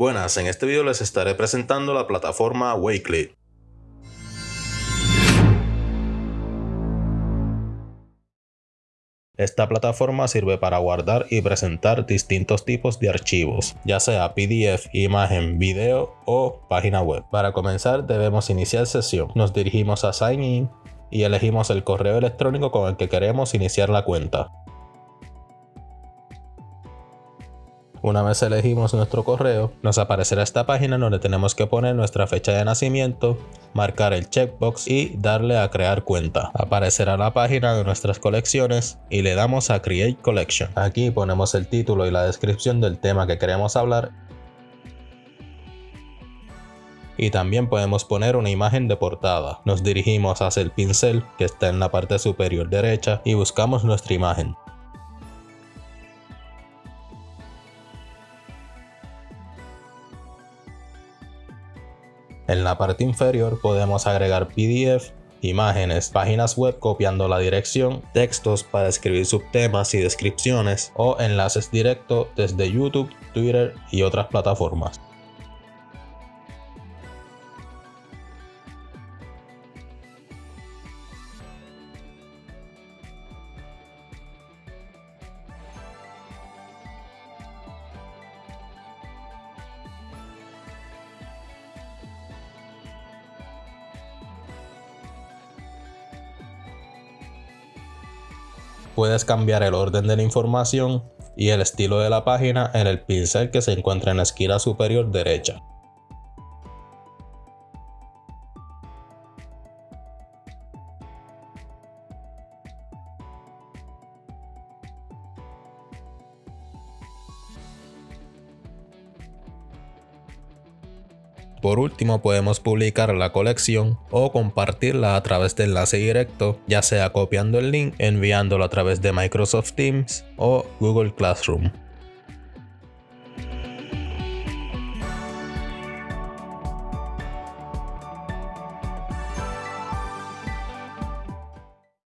Buenas, en este video les estaré presentando la plataforma Wakelet. Esta plataforma sirve para guardar y presentar distintos tipos de archivos, ya sea PDF, imagen, video o página web. Para comenzar debemos iniciar sesión. Nos dirigimos a Sign In y elegimos el correo electrónico con el que queremos iniciar la cuenta. Una vez elegimos nuestro correo, nos aparecerá esta página donde tenemos que poner nuestra fecha de nacimiento, marcar el checkbox y darle a crear cuenta. Aparecerá la página de nuestras colecciones y le damos a Create Collection. Aquí ponemos el título y la descripción del tema que queremos hablar y también podemos poner una imagen de portada. Nos dirigimos hacia el pincel que está en la parte superior derecha y buscamos nuestra imagen. En la parte inferior podemos agregar PDF, imágenes, páginas web copiando la dirección, textos para escribir subtemas y descripciones o enlaces directos desde YouTube, Twitter y otras plataformas. Puedes cambiar el orden de la información y el estilo de la página en el pincel que se encuentra en la esquina superior derecha. Por último podemos publicar la colección o compartirla a través de enlace directo, ya sea copiando el link, enviándolo a través de Microsoft Teams o Google Classroom.